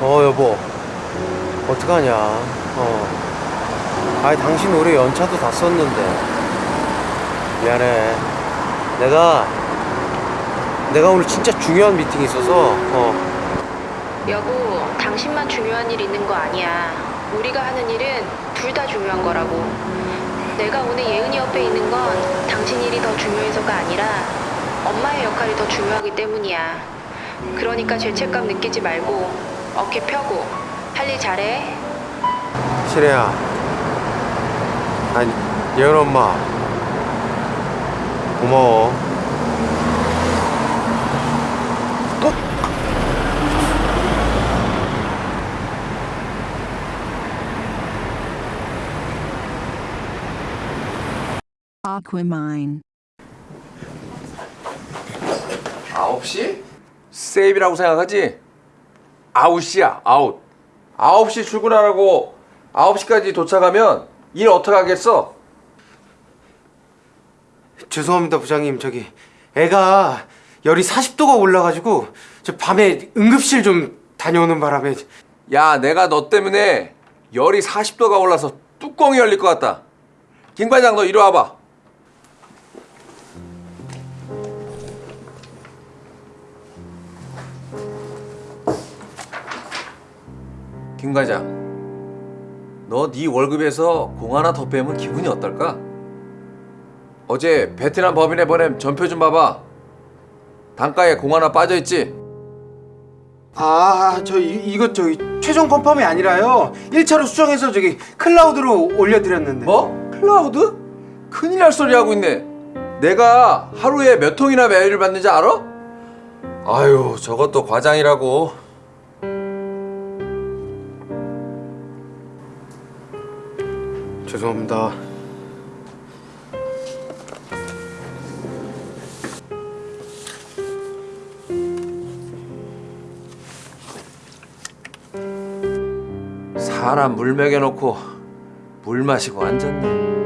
어 여보 어떡하냐 어 아이 당신 올해 연차도 다 썼는데 미안해 내가 내가 오늘 진짜 중요한 미팅이 있어서 어 여보, 당신만 중요한 일 있는 거 아니야. 우리가 하는 일은 둘 다 중요한 거라고. 내가 오늘 예은이 옆에 있는 건 당신 일이 더 중요해서가 아니라 엄마의 역할이 더 중요하기 때문이야. 그러니까 죄책감 느끼지 말고 어깨 펴고 할 일 잘해. 실혜야 아니 예은 엄마 고마워 또 Aquamine. 9시? 세이브라고 생각하지? 아웃이야 아웃 9시 출근하라고 9시까지 도착하면 일 어떻게 하겠어? 죄송합니다 부장님. 저기 애가 열이 40도가 올라가지고 저 밤에 응급실 좀 다녀오는 바람에 야 내가 너 때문에 열이 40도가 올라서 뚜껑이 열릴 것 같다. 김 과장 너 이리 와봐 김 과장 너 네 월급에서 공 하나 더 빼면 기분이 어떨까? 어제 베트남 법인에 보낸 전표 좀 봐봐 단가에 공 하나 빠져있지? 아, 저 이, 이거 저기 최종 confirm이 아니라요. 1차로 수정해서 저기 클라우드로 올려드렸는데. 뭐? 클라우드? 큰일 날 소리 하고 있네. 내가 하루에 몇 통이나 메일을 받는지 알아? 아유, 저것도 과장이라고. 죄송합니다. 사람 물 먹여놓고 물 마시고 앉았네.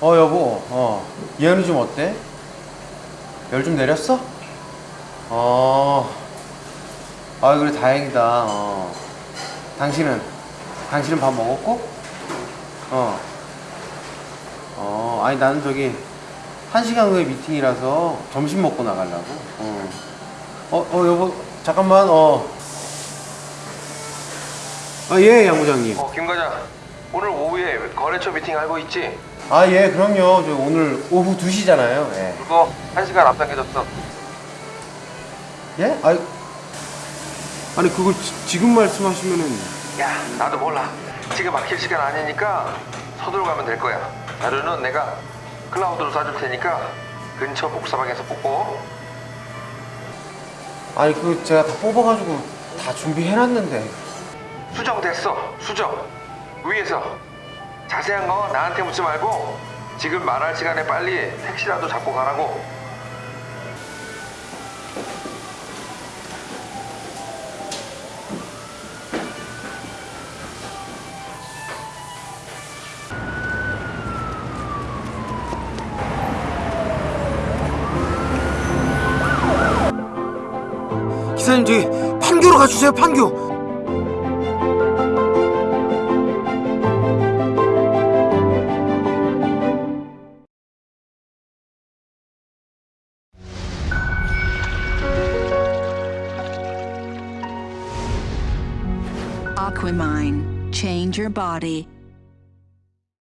어 여보, 어 예은이 좀 어때? 열 좀 내렸어? 어, 아 그래 다행이다. 어. 당신은 당신은 밥 먹었고? 어, 어, 아니 나는 저기 한 시간 후에 미팅이라서 점심 먹고 나가려고. 어, 어, 어 여보 잠깐만. 어, 아예 양부장님. 어, 김 과장. 오늘 오후에 거래처 미팅 알고 있지? 아 예 그럼요. 저 오늘 오후 2시잖아요. 예. 그거 한 시간 앞당겨졌어. 예? 아니, 아니 그걸 지, 지금 말씀하시면은 야, 나도 몰라. 지금 막힐 시간 아니니까 서둘러 가면 될 거야. 자료는 내가 클라우드로 쏴줄 테니까 근처 복사방에서 뽑고 아니 그 제가 다 뽑아가지고 다 준비해놨는데 수정됐어. 수정. 위에서 자세한 거 나한테 묻지 말고 지금 말할 시간에 빨리 택시라도 잡고 가라고. 기사님 저기 판교로 가주세요 판교 Aquamine. Change your body.